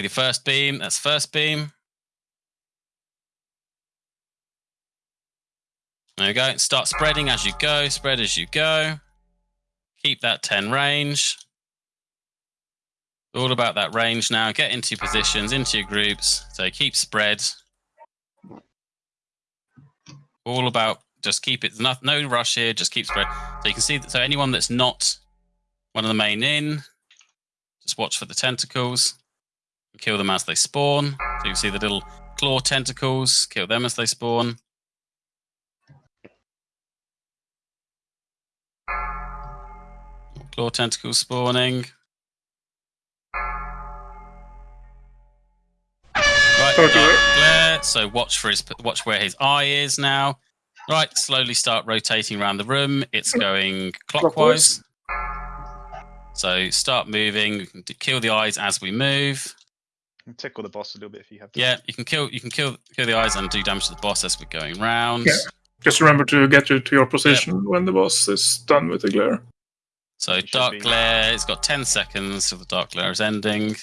Your first beam, that's first beam. There you go. Start spreading as you go. Spread as you go. Keep that 10 range. All about that range now. Get into positions, into your groups. So keep spread. All about just keep it. No, no rush here. Just keep spread. So you can see. That, so anyone that's not one of the main in, just watch for the tentacles. Kill them as they spawn. So you can see the little claw tentacles. Kill them as they spawn. Claw tentacles spawning. Right, glare. So watch for his watch where his eye is now. Right, slowly start rotating around the room. It's going clockwise. So start moving. We can d- kill the eyes as we move. And tickle the boss a little bit if you have to. Yeah, you can kill you can kill kill the eyes and do damage to the boss as we're going round. Yeah. Just remember to get you to your position when the boss is done with the glare. So It dark be- glare. It's got ten seconds till the dark glare is ending.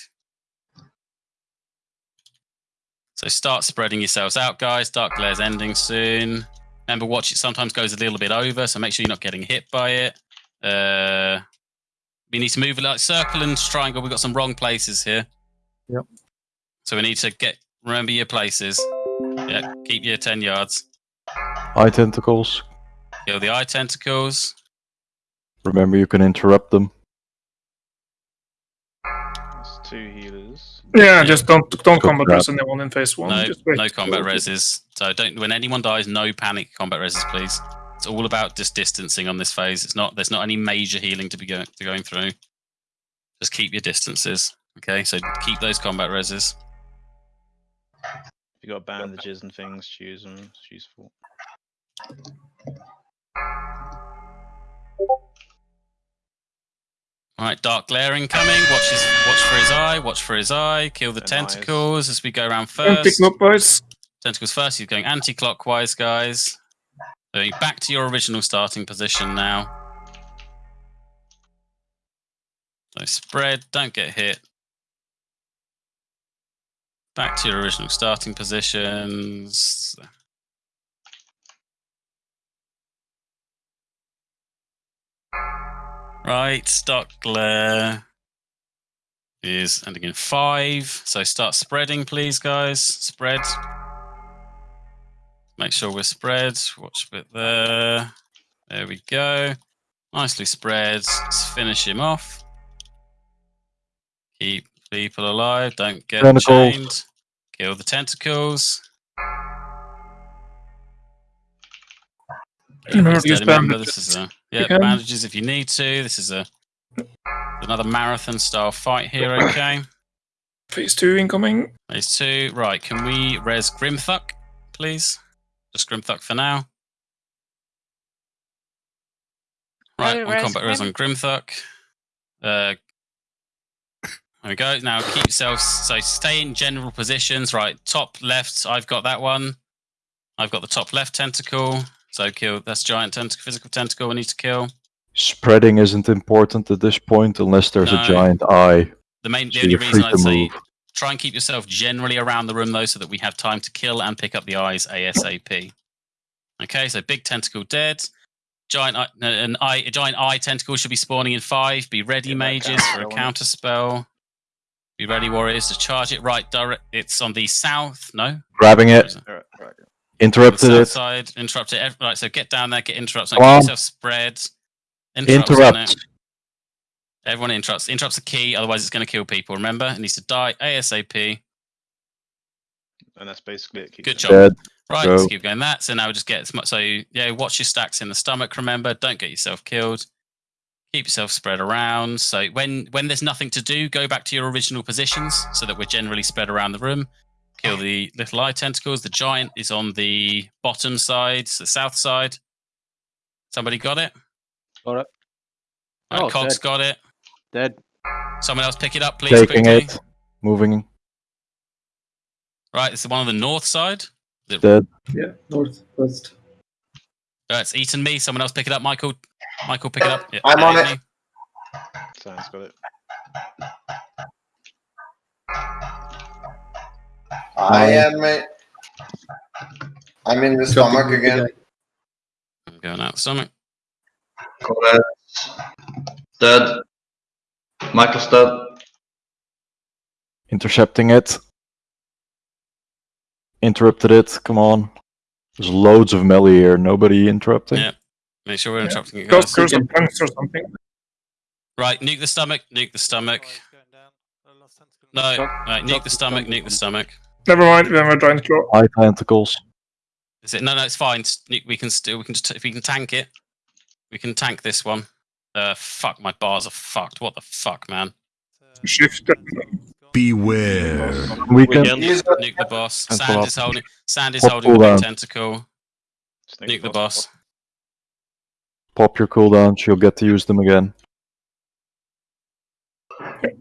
So start spreading yourselves out, guys. Dark glare's ending soon. Remember, watch it sometimes goes a little bit over, so make sure you're not getting hit by it. Uh, we need to move it like circle and triangle. We've got some wrong places here. Yep. So we need to get remember your places. Yeah, keep your ten yards. Eye tentacles. Kill the eye tentacles. Remember, you can interrupt them. There's two healers. Yeah, just don't don't Go combat grab. res anyone in phase one. No, just wait. no combat reses. So don't. When anyone dies, no panic combat reses, please. It's all about just distancing on this phase. It's not. There's not any major healing to be going to going through. Just keep your distances. Okay, so keep those combat reses. If you got bandages and things, choose them. It's useful. All right, dark glaring coming. Watch his. Watch for his eye. Watch for his eye. Kill the And eyes. tentacles as we go around first. Anti first. clockwise. Tentacles first. He's going anti-clockwise, guys. Going back to your original starting position now. So spread. Don't get hit. Back to your original starting positions. Right, glare is ending in five. So start spreading, please, guys. Spread. Make sure we're spread. Watch a bit there. There we go. Nicely spread. Let's finish him off. Keep people alive. Don't get Tentacles. chained. Kill the tentacles. Remember Keep to use steady, remember. This is a yeah can. bandages if you need to. This is a another marathon style fight here. Okay. Phase two incoming. Phase two. Right, can we res Grimthuck, please? Just Grimthuck for now. Right, one res combat res Grim. on Grimthuck. Uh, there we go. Now keep yourself so stay in general positions. Right, top left, I've got that one. I've got the top left tentacle. So kill, that's giant tentacle, physical tentacle we need to kill. Spreading isn't important at this point unless there's No. a giant eye. The main, the So only you're reason free I'd to say move. try and keep yourself generally around the room though, so that we have time to kill and pick up the eyes ASAP. Okay, so big tentacle dead. Giant eye, an eye, a giant eye tentacle should be spawning in five. Be ready, Get mages, for a counter on it. counter spell. Be ready, warriors, to charge it. Right, direct. It's on the south. No, Grabbing Where it? Alright, right. Interrupted it. side, interrupt it. Right, so get down there, get interrupts. Now Come keep on. yourself spread. Interrupts on Interrupt. Everyone interrupts. Interrupts the key, otherwise it's going to kill people. Remember, it needs to die ASAP. And that's basically it. Good job. Dead. Right, Go. let's keep going that. So now we just get as much. So yeah, watch your stacks in the stomach. Remember, don't get yourself killed. Keep yourself spread around. So when when there's nothing to do, go back to your original positions so that we're generally spread around the room. Kill the little eye tentacles. The giant is on the bottom side, the south side. Somebody got it? Got it. Right, Oh, Cogs dead. got it. Dead. Someone else pick it up, please. Taking quickly. it. Moving. Right, it's the one on the north side. Dead. Yeah, northwest. Uh, it's eaten me. Someone else pick it up. Michael. Michael, pick it up. Yeah, I'm on Amy. it. Sounds got it. I am. uh, I'm in the stomach again. I'm going out the stomach. Correct. Dead. Michael's dead. Intercepting it. Interrupted it. Come on. There's loads of melee here. Nobody interrupting. Yeah. Make sure we're interrupting it, Go guys. through some punks or something. Right, nuke the stomach, nuke the stomach. No, right, nuke the stomach, nuke the stomach. Never mind, we have a giant claw. High tentacles. Is it? No, no, it's fine. nuke- We can still, we can just, if we can tank it, we can tank this one. Uh, fuck, my bars are fucked. What the fuck, man? Shift. Beware. We can. He's Nuke the boss. Cancel Sand is holding. Sand is Pop holding the big tentacle. Sneak Nuke the boss. Pop your cooldowns. You'll get to use them again.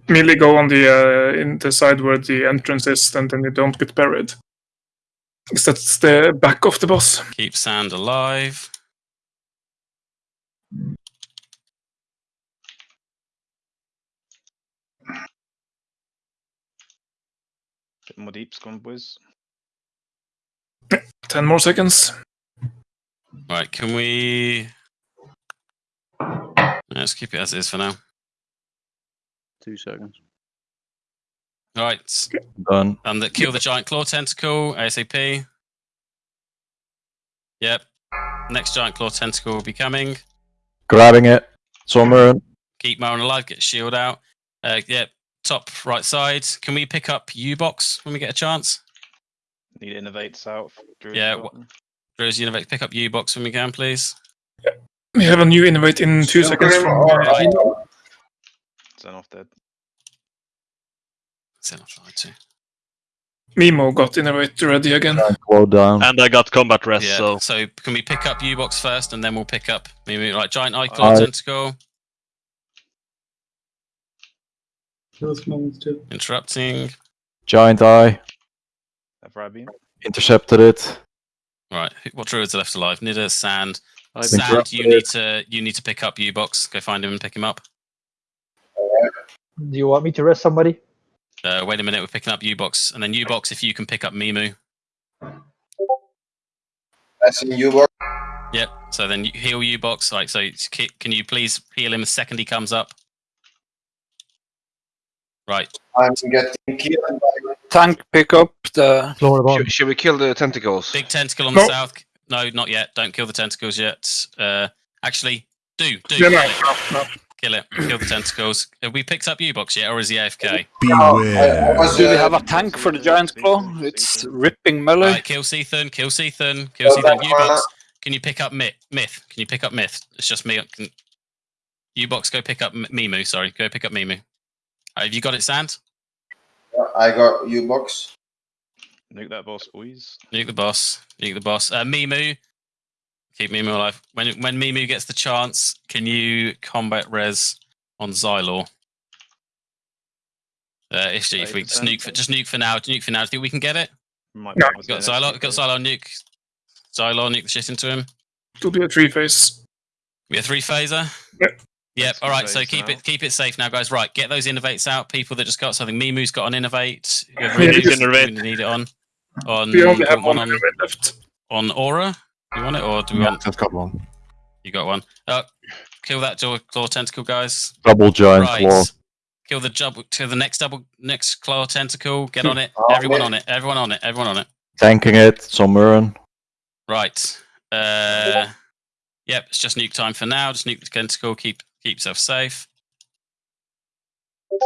Merely go on the uh, in the side where the entrance is, and then you don't get buried. Because that's the back of the boss. Keep sand alive. Bit more deep scum, boys. Ten more seconds. Right, can we? Let's keep it as is for now. Two seconds. Right, Done. and the, kill the giant claw tentacle ASAP. Yep. Next giant claw tentacle will be coming. Grabbing it. Somewhere. Keep Marin alive. Get shield out. Uh, yep. Top right side. Can we pick up U box when we get a chance? Need innervates out. Druid's Yeah, got wha- them. Rose, Univec, pick up U box when we can, please. We have a new innervate in two seconds from. or I know. Dead. Send off slide two. Mimo got innervate ready again. Slow down. And I got combat rest, Yeah. so So can we pick up U box first, and then we'll pick up maybe like giant eye uh, claw Aye. tentacle. Close moments too. Interrupting. Giant eye. Have Rabin. Intercepted it. Right. What druids are left alive? Nida, Sand. I Sand, interrupted you need to you need to pick up U box. Go find him and pick him up. Do you want me to rest somebody? Uh, wait a minute, we're picking up U box, and then U box if you can pick up Mimu. That's in you, box. Yep. So then you heal U box. Like so, can you please heal him the second he comes up? Right. I'm getting killed by Tank pick up the. Lower bottom. Should, should we kill the tentacles? Big tentacle on No. the south. No, not yet. Don't kill the tentacles yet. Uh, actually, do do Yeah, kill no, it. no, no. Kill it. Kill the tentacles. Have we picked up U box yet, or is he AFK? I, I Beware. was, Do we uh, have a tank for the giant claw? It's ripping melee. Right, kill C'Thun. Kill C'Thun. Kill Well C'Thun. U box. Can you pick up myth? Myth. Can you pick up myth? It's just me. Can... U box. Go pick up M- Mimu. Sorry. Go pick up Mimu. Uh, have you got it, Sand? I got you box. Nuke that boss, boys. Nuke the boss. Nuke the boss. Uh, Mimu. Keep Mimu alive. When when Mimu gets the chance, can you combat res on Xylor? Uh, if, if we just nuke for just nuke for now, nuke for now. Do you think we can get it? Might No. We to got do Xylor. next Got week, Xylor nuke. Xylor nuke the shit into him. To be a three phase. We have three phaser. Yep. Yep. Let's All right. So keep out. it keep it safe now, guys. Right. Get those innervates out. People that just got something. Mimu's got an innervate. Whoever Yeah, it is, just- innervate. we need it on. On We only have want one on, innervate left. on Aura. Do you want it or do we want? I've got one. You got one. Uh, kill that jaw claw tentacle, guys. Double giant right. claw. Kill the double. Kill the next double. Next claw tentacle. Get on it. Oh, Everyone man. on it. Everyone on it. Everyone on it. Tanking it. Somewhere. Right. Uh, yep. It's just nuke time for now. Just nuke the tentacle. Keep keep yourself safe.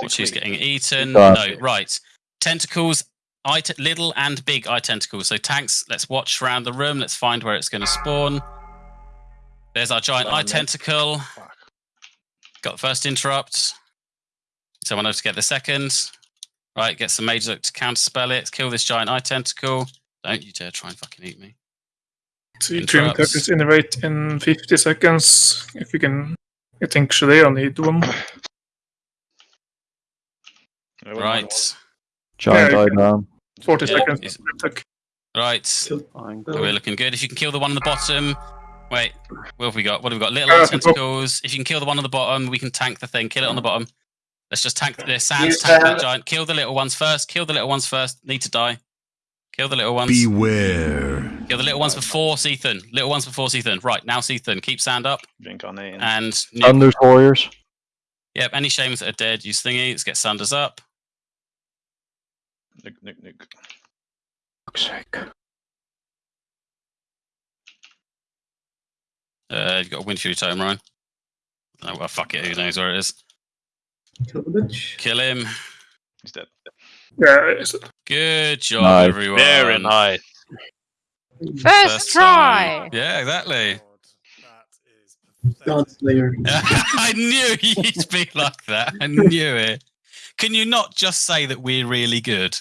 Watch who's getting eaten. No. Right. Tentacles. Eye little and big eye tentacles. So tanks. Let's watch around the room. Let's find where it's going to spawn. There's our giant Oh, eye tentacle. Fuck. Got the first interrupt. Someone else to get the second. Right, get some major to counterspell it. Kill this giant eye tentacle. Don't you dare try and fucking eat me. See, Trim Interrupts. Curtis innervate in 50 seconds. If you can. I think Shadea need one. Yeah, well, Right, Giant Yeah, eye you 40 Yeah, seconds. it's- right. Kill. We're looking good. If you can kill the one on the bottom. Wait, what have we got? What have we got? Little Uh, eye the top. tentacles. If you can kill the one on the bottom, we can tank the thing. Kill it on the bottom. Let's just tank the sands. Tank that giant. Kill the little ones first. Kill the little ones first. Need to die. Kill the little ones. Beware. Kill the little ones before C'Thun. Little ones before C'Thun. Right, now C'Thun. Keep sand up. Reincarnating. And Stun those warriors. yep, any shames that are dead, use thingy. Let's get Sanders up. Nuke, nuke, nuke. Fuck's sake. Uh, you got a Wind Fury Tome, Ryan. Oh, well, fuck it. Who knows where it is? Kill the bitch. Kill him. He's dead. Yeah, it's- Good job, Nice. everyone. Very nice. First time. Yeah, exactly. God Slayer. I knew you'd be like that. I knew it. Can you not just say that we're really good?